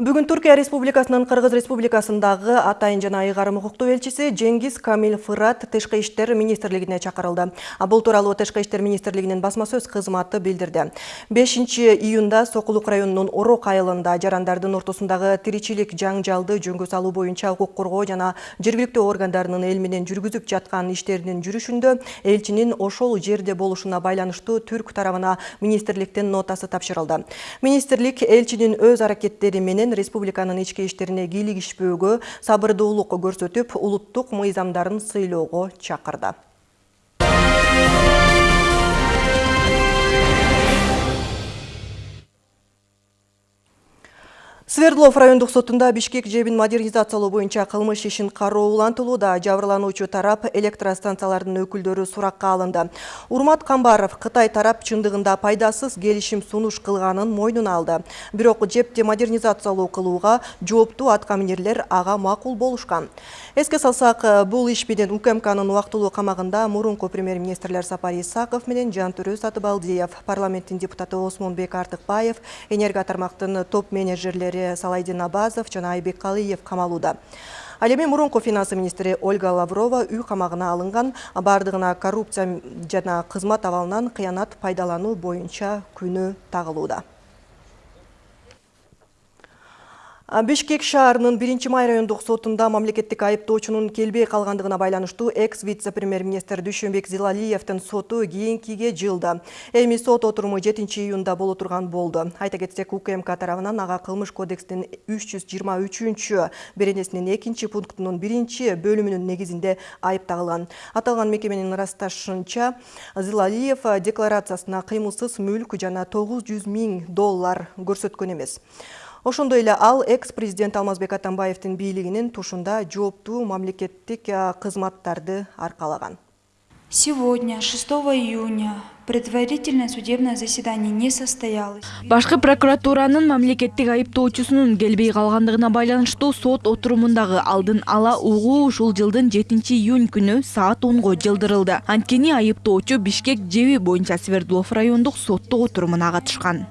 Бүгүн Түркия Республикасынын Кыргыз Республикасындагы атайын жана ыйгарым укуктуу элчиси Жеңгиз Камил Фырат Тышкы иштер министрлигине чакырылды. Бул тууралуу Тышкы иштер министрлигинин басма сөз кызматы билдирди. 5 июнда Сокулук районунун Орок айылында жарандардын ортосундагы тиричилик жаңжалды жөнгө салуу боюнча укук коргоо жана жергиликтүү органдарынын эл менен жүргүзүп жаткан иштеринин жүрүшүндө элчинин ошол жерде болушуна байланыштуу түрк тарабына министрликтин нотасы тапшырылды. Министрлик элчинин өз аракеттери менен республиканын ички иштерине кийлигишпөөгө сабырдуулук көрсөтүп улуттук мыйзамдарын сыйлоого чакырды. Свердлов райондук сотунда Бишкек жебин модернизациялоо боюнча кылмыш ишин кароо улантылууда. Жабырлануучу тарап электростанциялардын өкүлдөрү суракка алынды. Урмат Камбаров Кытай тарап чындыгында пайдасыз келишим сунуш кылганын мойнуна алды. Бирок жепти модернизациялоо кылууга жооптуу аткаминерлер ага макул болушкан. Эске салсак, бул иш менен УКМКнын убактылуу камагында мурунку премьер-министрлер Сапар Исаков менен Жантүрө Сатыбалдиев, парламенттин депутаты Осмонбек Артыкбаев, энерго тармактын топ менеджерлери Салайдин Абазов жана Айбек Калыев камалууда. Ал эми финансы министри Ольга Лаврова үй камагына алынган бардыгына коррупция жана кызмат абалынан кыянат пайдалануу боюнча күнү тагылууда. Бишкек шаарынын 1 май райондук сотунда мамлекеттик айыптоочунун келбей калгандыгына байланыштуу экс вице-премьер-министр Дүйшөнбек Зилалиевдин соту кийинкиге жылды. Эми сот отуруму 7 июнда боло турган болду. Айта кетсек, УКМК тарабынан ага кылмыш кодекстин 323-чү беренесинин 2 пунктунун 1 бөлүмүнүн негизинде айып тагылган. Аталган мекеменин ырасташынча, Зилалиев декларациясына кыймылсыз мүлк жана 900 миң доллар көрсөткөн эмес. Ошондой эле ал экс-президент Алмазбек Атамбаевдин бийлигинин тушунда жооптуу мамлекеттик кызматтарды аркалаган. Сегодня, 6 июня, предварительное судебное заседание не состоялось. Башкы прокуратуранын мамлекеттик айыптоочусунун келбей калгандыгына байланыштуу сот отурумундагы алдын ала угуу ушул жылдын 7 июнь күнү саат 10го жылдырылды. Анткени айыптоочу Бишкек жеби боюнча Свердлов райондук соттук отурумуна катышкан.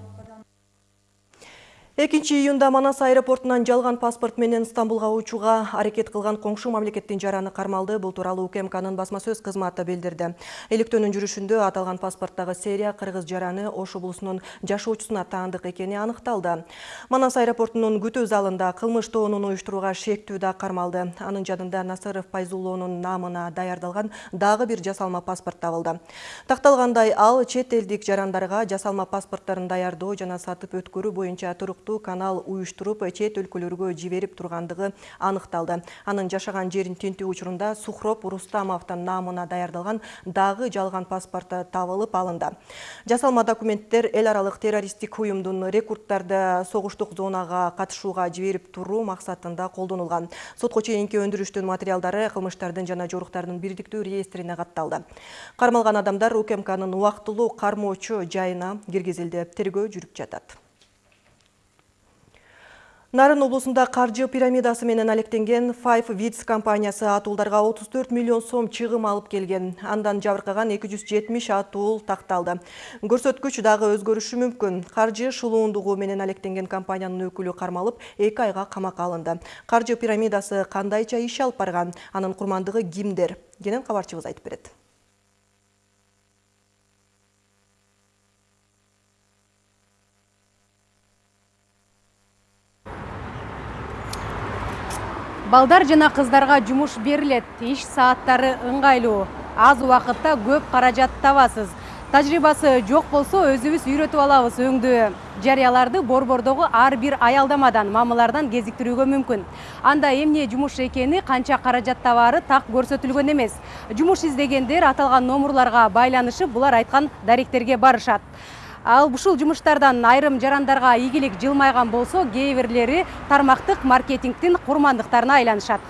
2 июнда Манас аэропортунан жалган паспорт менен Стамбулга учууга аракет кылган коңшу мамлекеттин жараны кармалды. Бул тууралуу УКМКнын басма сөз кызматы билдирди. Иликтөөнүн жүрүшүндө аталган паспорттагы серия кыргыз жараны Ош облусунун жашоочусуна таандык экени аныкталды. Манас аэропортунун күтүү залында кылмыш тобунун уюштурууга шектүү да кармалды. Анын жанында Насыров Пайзуллоонун намына даярдалган дагы бир жасалма паспорт табылды. Такталгандай ал чет элдик жарандарга жасалма паспорттарын даярдоо жана сатып өткөрүү боюнча туруктуу канал уюштуруп чет өлкөлөргө жиберип тургандыгы аныкталды. Анын жашаган жерин тинтүү учурунда Сухроп Рустамовдун намына даярдалган дагы жалган паспорты табылып алынды. Жасалма документтер эл аралык террористтик уюмдун рекрутттарды согуштук зонага катышууга жиберип туруу максатында колдонулган. Сотко чейинки өндүрүштүн материалдары кылмыштардын жана жоруктардын бирдиктүү реестрине катталды. Кармалган адамдар УКМКнын убактылуу кармоочу жайына киргизилди. Тергөө жүрүп жатат. Нарын облусунда каржы пирамидасы менен алектенген Five Wits компаниясы атуулдарга 34 миллион сом чыгым алып келген. Андан жабыркаган 270 атуул такталды. Көрсөткүч дагы өзгөрүшү мүмкүн. Каржы шулуундугу менен алектенген компаниянын өкүлү кармалып, 2 айга камакка алынды. Каржы пирамидасы кандайча иш алып барган, анын курмандыгы кимдер? Кенен кабарчыбыз айтып берет. Балдар жана кыздарга жумуш берилет иш сааттары ыңгайлуу аз убакытта көп каражат табасыз. Тажрыйбасы жок болсо өзүбүз үйрөтүп алабыз өңдү жарыяларды борбордогу ар бир аялдамадан мамылардан кезиктирүүгө мүмкүн. Анда эмне жумуш экени канча каражат табаары так көрсөтүлгөн эмес. Жумуш издегендер аталган номурларга байланышып булар айткан даректерге барышат. Ал ушул жумуштардан айрым жарандарга ийгилик жылмайган болсо кээ бирлери тармактык маркетингдин курмандыктарына айланышат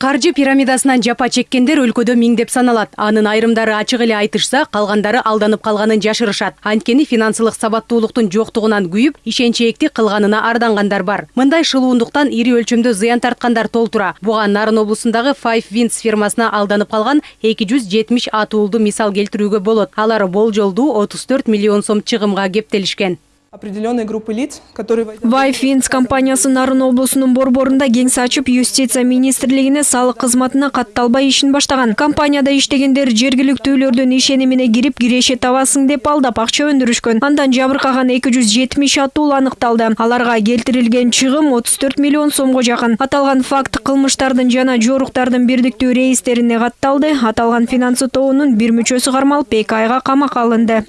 каржы пирамидасынан жапа чеккендер өлкөдө миңдеп саналат. Анын айрымдары ачык эле айтышса калгандары алданып калганын жашырышат. Анткени финансылык сабаттуулуктун жоктугунан күйүп ишенчээктик кылганына ардангандар бар. Мындай шылуундуктан ири өлчөмдө зыян тарткандар толтура. Буга нарын облусундагы five winds фирмасына алданып калган эки жүз жетимиш атуулду мисал келтирүүгө болот. Алар болжолдуу отуз төрт миллион сом чыгымга кептелишкен. Определенной группы лиц, которые... Вайфинс компаниясы Нарын облусунун борборунда кеңсе ачып, юстиция министрлигине салык кызматына катталбай ишин баштаган. Компанияда иштегендер жергиликтүүлөрдүн ишенимине кирип, киреше табасың деп алдап акча өндүрүшкөн. Андан жабыркаган 270 атуул аныкталды. Аларга келтирилген чыгым 34 миллион сомго жакын. Аталган факт кылмыштардын жана жоруктардын бирдиктүү реестрине катталды. Аталган финансы тобунун бир мүчөсү кармалып, 2 айга камакка алынды.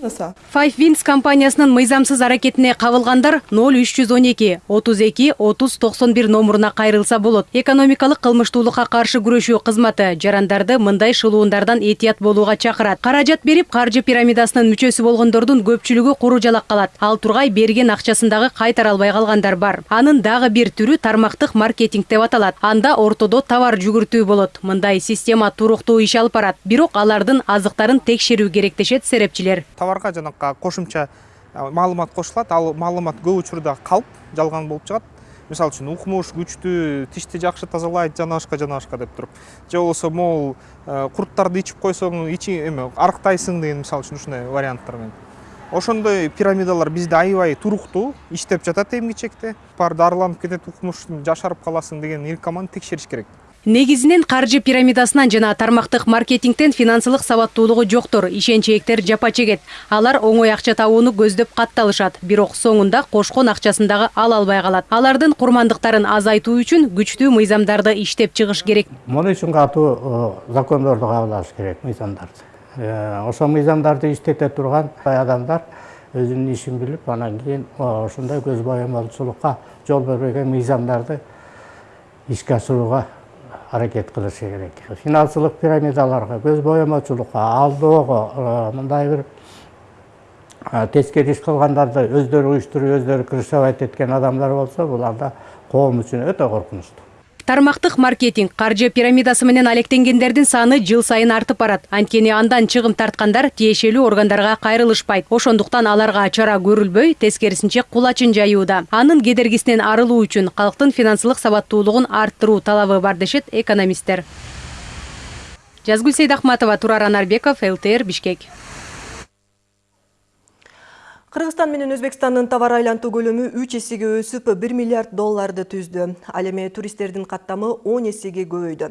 Five Winds компаниясынын мыйзамсыз аракет кабылгандар ноль үч жүз он эки отуз эки отуз токсон бир номуруна кайрылса болот. Экономикалык кылмыштуулукка каршы күрөшүү кызматы жарандарды мындай шылуундардан этият болууга чакырат. Каражат берип каржы пирамидасынын мүчөсү болгондордун көпчүлүгү куру жалак калат. Ал тургай берген акчасын дагы кайтара албай калгандар бар. Анын дагы бир түрү тармактык маркетинг деп аталат. Анда ортодо товар жүгүртүү болот. Мындай система туруктуу иш алып барат. Бирок алардын азыктарын текшерүү керек дешет серепчилер. Товарга жанакы кошумча маалымат кошулат ал маалымат көп учурда калп жалган болуп чыгат. Мисалы үчүн укмуш күчтүү тишти жакшы тазалайт жана башка жана башка деп туруп. Же болбосо могул курттарды ичип койсоң ичи эме арыктайсың деген мисалы үчүн ушундай варианттар менен. Ошондой пирамидалар бизде аябай туруктуу иштеп жатат эмгичекте. Баары дарыланып кетет укмуш жашарып каласың деген илкоманы текшериш керек негизинен каржы пирамидасынан жана тармактык маркетингден финансылык сабаттуулугу жоктор. Ишенчээктер жапа чегет. Алар оңой акча табууну көздөп катталышат. Бирок соңунда кошкон акчасын дагы ала албай калат. Алардын курмандыктарын азайтуу үчүн күчтүү мыйзамдарды иштеп чыгыш керек. Муну үчүн катуу закондорду кабыл алыш керек мыйзамдарды. Ошол мыйзамдарды иштете турган адамдар өзүнүн ишин билип анан кийин ушундай көз боямаучулукка жол бербеген мыйзамдарды ишке ашырууга аракет кылышы керек финансылык пирамидаларга көз боямаучулукка алdoого мындай бир тескери иш кылгандарды өздөрү уюштуруп өздөрү крышевать эткен адамдар болсо бул анда коом үчүн өтө коркунучтуу тармактык маркетинг каржы пирамидасы менен алектенгендердин саны жыл сайын артып барат анткени андан чыгым тарткандар тиешелүү органдарга кайрылышпайт ошондуктан аларга чара көрүлбөй тескерисинче кулачын жаюуда. Анын кедергисинен арылуу үчүн калктын финансылык сабаттуулугун арттыруу талабы бар дешет экономисттер. Жазгүл сейдахматова турар анарбеков лтр бишкек. Кыргызстан менен Өзбекстандын товар айлантуу көлөмү 3 эсеге өсүп 1 миллиард долларды түздү. Ал эми туристтердин каттамы 10 эсеге көбөйдү.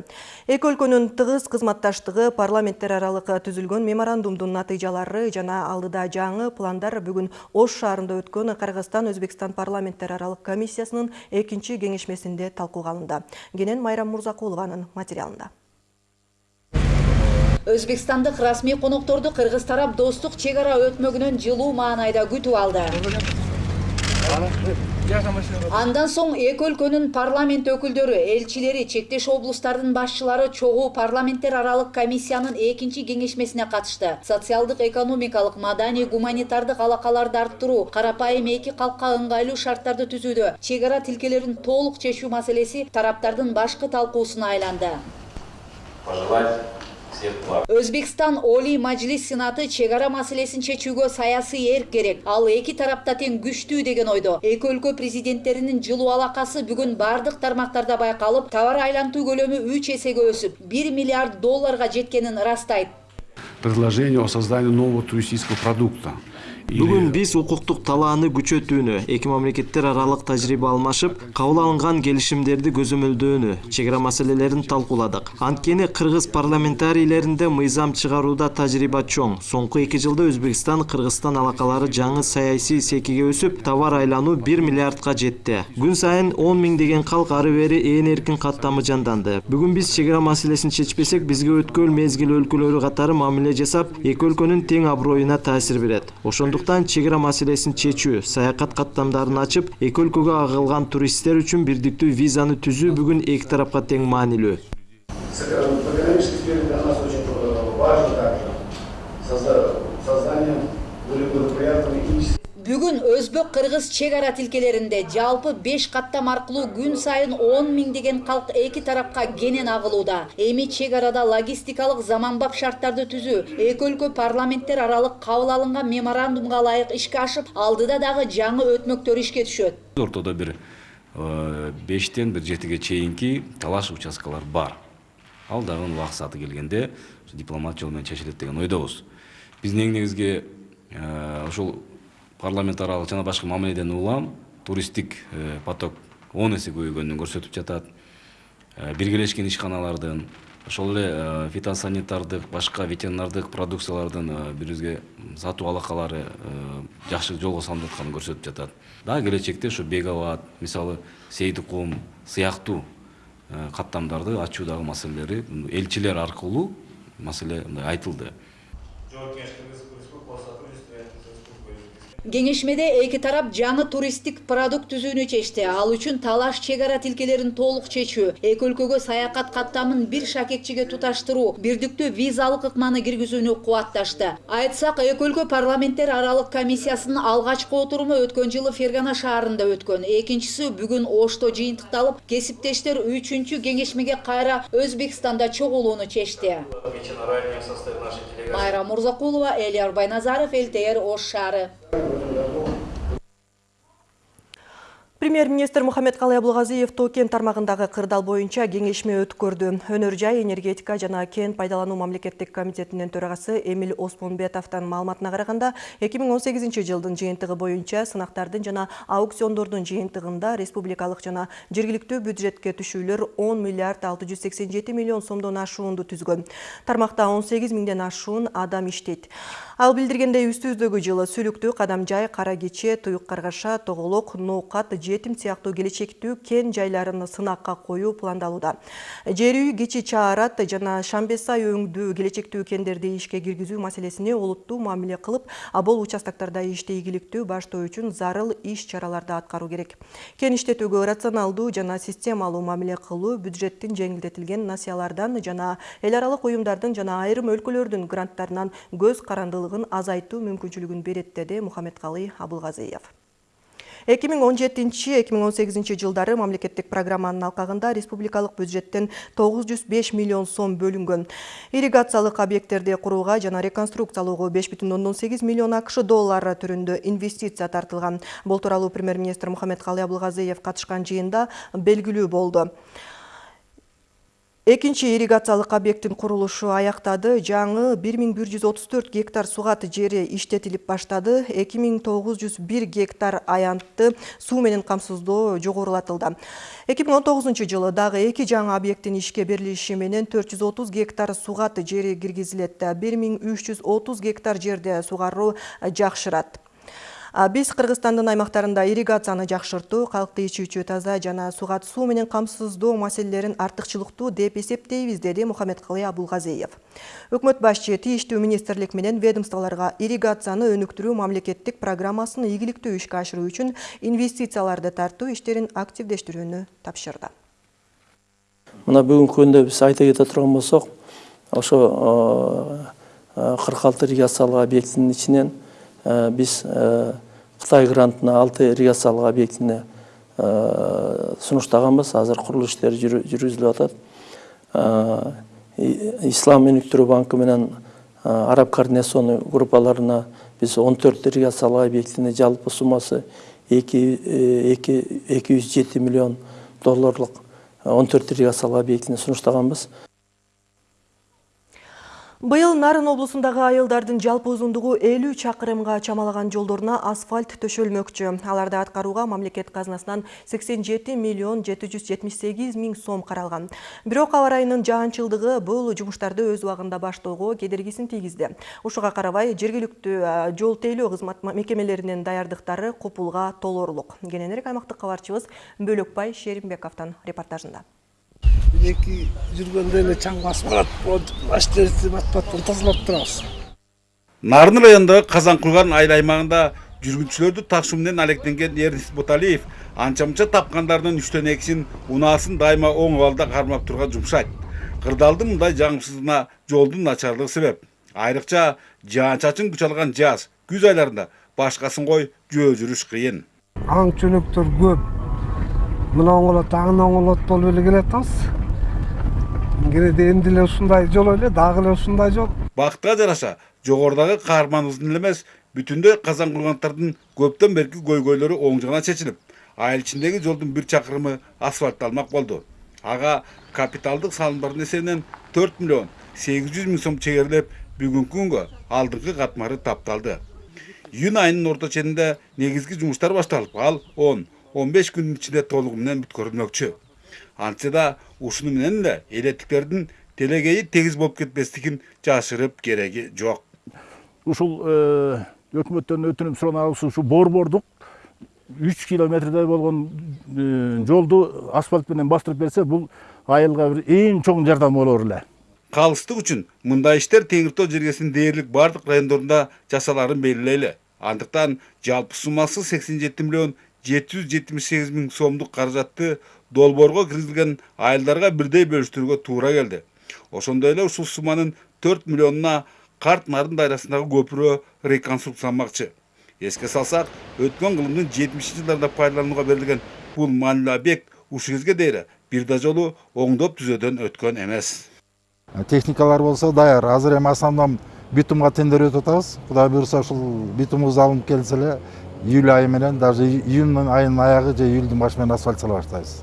Эки өлкөнүн тыгыз кызматташтыгы, парламенттер аралык түзүлгөн меморандумдун натыйжалары жана алдыда жаңы пландар бүгүн Ош шаарында өткөн Кыргызстан Өзбекстан парламенттер аралык комиссиясынын экинчи кеңешмесинде талкууга алынды. Кенен Майрам Мурзакулованын материалында. Өзбекстандык расмий конокторду кыргыз тарап достук чек ара өтмөгүнөн жылуу маанайда күтүп алды. Андан соң эки өлкөнүн парламент өкүлдөрү элчилери чектеш облустардын башчылары чогуу парламенттер аралык комиссиянын экинчи кеңешмесине катышты. Социалдык экономикалык маданий гуманитардык алакаларды арттыруу карапайым эки калкка ыңгайлуу шарттарды түзүүдө чек ара тилкелерин толук чечүү маселеси тараптардын башкы талкуусуна айланды өзбекстан олий мажлис сенаты чек ара маселесин чечүүгө саясий эрк керек. Ал эки тарапта тең күчтүү деген ойдо. Эки өлкө президенттеринин жылуу алакасы бүгүн бардык тармактарда байкалып товар айлантуу көлөмү үч эсеге өсүп бир миллиард долларга жеткенин ырастайт. Предложение о создании нового туристического продукта бүгүн биз укуктук талааны күчөтүүнү эки мамлекеттер аралык тажрыйба алмашып кабыл алынган келишимдерди көзөмөлдөөнү чек ара маселелерин талкууладык. Анткени кыргыз парламентарийлеринде мыйзам чыгарууда тажрыйба чоң. Соңку эки жылда өзбекстан кыргызстан алакалары жаңы саясий секиге өсүп товар айлануу бир миллиардка жетти. Күн сайын он миңдеген калк ары бери ээн эркин каттамы жанданды. Бүгүн биз чек ара маселесин чечпесек бизге өткөл мезгил өлкөлөрү катары мамиле жасап эки өлкөнүн тең аброюна таасир берет. Ошондуктан чек ара маселесин чечүү саякат каттамдарын ачып эки өлкөгө агылган туристтер үчүн бирдиктүү визаны түзүү бүгүн эки тарапка тең маанилүү бүгүн өзбек кыргыз чек ара тилкелеринде жалпы беш каттам аркылуу күн сайын он миңдеген калк эки тарапка кенен агылууда эми чек арада логистикалык заманбап шарттарды түзүү эки өлкө парламенттер аралык кабыл алынган меморандумга ылайык ишке ашып алдыда дагы жаңы өтмөктөр ишке түшөт ортодо бир бештен бир жетиге чейинки талаш участкалар бар. Ал дагы келгенде дипломат жол менен чечилет деген ойдобуз биздин эң негизги ушул парламент аралык жана башка мамиледен улам туристтик поток он эсе көбөйгөнүн көрсөтүп жатат. Биргелешкен ишканалардын ошол эле фитосанитардык башка ветеринардык продукциялардын бирибизге сатуу алакалары жакшы жолго салынып жатканын көрсөтүп жатат. Дагы келечекте ушу беговат мисалы сейдикум сыяктуу каттамдарды ачуу дагы маселелери элчилер аркылуу маселе мындай айтылды кеңешмеде эки тарап жаңы туристтик продукт түзүүнү чечти. Ал үчүн талаш чек ара тилкелерин толук чечүү эки өлкөгө саякат каттамын бир шакекчиге туташтыруу бирдиктүү визалык ыкманы киргизүүнү кубатташты. Айтсак эки өлкө парламенттер аралык комиссиясынын алгачкы отуруму өткөн жылы фергана шаарында өткөн. Экинчиси бүгүн ошто жыйынтыкталып кесиптештер үчүнчү кеңешмеге кайра өзбекстанда чогулууну чечти. Майра мурзакулова элияр байназаров элтер ош шаары Премьер-министр Мухаммед-Калай Абылгазиев Токен тармагындагы кырдаал боюнча кеңешме өткөрдү. Өнөр жай, энергетика жана кен пайдалануу мамлекеттик комитетинин төрагасы Эмил Оспонбетовдун маалыматына караганда, 2018 жылдын жыйынтыгы боюнча сынактардын жана аукциондордун жыйынтыгында республикалык жана жергиликтүү бюджетке түшүүлөр 10 миллиард 687 миллион сомдон ашуунду түзгөн. Тармакта 18 миңден ашуун адам иштейт. Ал билдиргендей үстүздөгү жылы сүлүктүү кадамжай, кара кече, туюк каргаша, тоголок, ноокат, жетим сыяктуу келечектүү кен жайларын сынакка коюу пландалууда. Жер үй, кичи чаарат жана Шамбесай өңдүү келечектүү кендерди ишке киргизүү маселесине олуттуу мамиле кылып, абол участоктарда ишти ийгиликтүү баштоо үчүн зарыл иш чараларды аткаруу керек. Кен иштетүүгө рационалдуу жана системалуу мамиле кылуу бюджеттин жеңилдетилген насыялардан жана эл аралык уюмдардын жана айрым өлкөлөрдүн гранттарынан көз азайтуу мүмкүнчүлүгүн берет деди Мухаммедкалый Абылгазиев. 2017-2018 жылдары мамлекеттик программанын алкагында республикалык бюджеттен 905 миллион сом бөлүнгөн. Ирригациялык объекттерди курууга жана реконструкциялоого 5,8 миллион акш доллары түрүндө инвестиция тартылган. Бул тууралуу премьер-министр Мухаммедкалый Абылгазиев катышкан жыйында белгилүү болду. Экинчи ирригациялык объекттин курулушу аяктады. Жаңы 1134 гектар сугат жери иштетилип баштады. 2901 гектар аянтты суу менен камсыздоо жогорулатылды. 2019 жылы дагы эки жаңы объекттин ишке берилиши менен 430 гектар сугат жери киргизилет. 1330 гектар жерде сугаруу жакшырат. Биз Кыргызстандын аймактарында ирригацияны жакшыртуу, калкты ичүүчү таза жана сугат суу менен камсыздоо маселелерин артыкчылыктуу деп эсептейбиз, деди Мухаммедкалый Абулгазиев. Өкмөт башчы тийиштүү министрлик менен ведомстволорго ирригацияны өнүктүрүү мамлекеттик программасын ийгиликтүү ишке ашыруу үчүн инвестицияларды тартуу иштерин активдештирүүнү тапшырды. Мына бүгүнкү күндө биз айта кете турган болсок, ошо 46 ирригациялык объекттин ичинен биз Қытай грантына алты ирригациялык объектине сунуштаганбыз азыр курулуш иштери жүргүзүлүп атат ислам өнүктүрүү банкы менен араб координационный группаларына биз он төрт ирригациялык объектине жалпы суммасы эки жүз жети миллион долларлык он төрт ирригациялык объектине сунуштаганбыз Быйыл Нарын облусундагы айылдардын жалпы узундугу 50 чакырымга чамалаган жолдоруна асфальт төшөлмөкчү. Аларды аткарууга мамлекет казынасынан 87 миллион 778 миң сом каралган. Бирок аба ырайынын жаанчылдыгы бул жумуштарды өз убагында баштоого кедергисин тийгизди. Ушуга карабай жергиликтүү жол тейлөө кызмат мекемелеринин даярдыктары копулга толорлук. Кененирээк аймактык кабарчыбыз Бөлөкбай Шеримбековдун репортажында. Эки жүргөндө эле чаң басып калат баш теристи батпаттан тазалап турабыз нарын районундагы казанкулган айыл аймагында жүргүнчүлөрдү ташуу менен алектенген эрнис боталиев анча мынча тапкандардын үчтөн экисин унаасын дайыма оң абалда кармап турган жумшайт кырдаалдын мындай жагымсыздыгына жолдун начарлыгы себеп айрыкча жаан чачын күч алган жаз күз айларында башкасын кой жөө жүрүш кыйын аң чөлөктөр көп мына оңолот аңын оңолот болуп эле келатабыз кенеде эмди эле ушундай жол эле дагы эле ушундай жол бакытка жараша жогорудагы каарманыбыздын эле эмес бүтүндөй казан кургандардын көптөн берки көйгөйлөрү оң жагына чечилип айыл ичиндеги жолдун бир чакырымы асфальтталмак болду ага капиталдык салымдардын эсебинен төрт миллион сегиз жүз миң сом чегерлеп бүгүнкү күнгө алдыңкы катмары тапталды июнь айынын орто ченинде негизги жумуштар башталып ал он он беш күндүн ичинде толугу менен бүткөрүлмөкчү антсе да ушуну менен эле элеттиктердин телегейи тегиз болуп кетпестигин жашырып кереги жок. Ушул өкмөттөн өтүнүм суранабыз ушу борбордук үч километрдей болгон жолду асфальт менен бастырып берсе бул айылга бир эң чоң жардам болор эле калыстык үчүн мындай иштер теңир тоо жергесинин дээрлик баардык райондорунда жасаларын белгилейли. Андыктан жалпы суммасы 87 миллион 778 миң сомдук каражатты долбоорго киргизилген айылдарга бирдей бөлүштүрүүгө туура келди. Ошондой эле ушул сумманын 4 миллионуна карт нарын дайрасындагы көпүрө реконструкцияланмакчы. Эске салсак өткөн кылымдын 70 жылдарында пайдаланууга берилген бул маанилүү объект ушул кезге дейин бир да жолу оңдоп түзөөдөн өткөн эмес. Техникалар болсо даяр азыр эми основном битумга тендер өтүп атабыз кудай буюрса ушул битумубуз алынып келсе эле июль айы менен даже июнь айынын аягы же июльдүн башы менен асфальт сала баштайбыз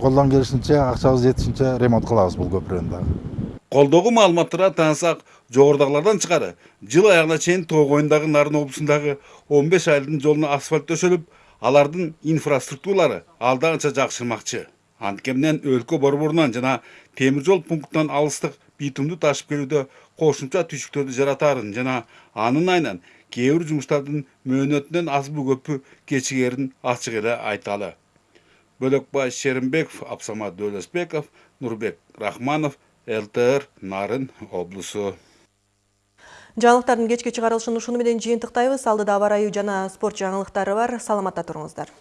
колдон келишинче акчабыз жетишинче ремонт кылабыз бул көпүрөнү дагы колдогу маалыматтарга таансак жогорудагылардан тышкары жыл аягына чейин тоо коюндагы нарын облусундагы 15 айылдын жолуна асфальт төшөлүп алардын инфраструктуралары алда канча жакшырмакчы антке менен өлкө борборунан жана темир жол пунктунан алыстык битумду ташып келүүдө кошумча түйшүктөрдү жаратаарын жана анын айынан кээ бир жумуштардын мөөнөтүнөн азбы көпү кечигерин ачык эле айталы бөлөкбай шеримбеков абсамат дөөлөсбеков нурбек рахманов лтр нарын облусу жаңылыктардын кечки чыгарылышын ушуну менен жыйынтыктайбыз алдыда аба ырайы жана спорт жаңылыктары бар саламатта туруңуздар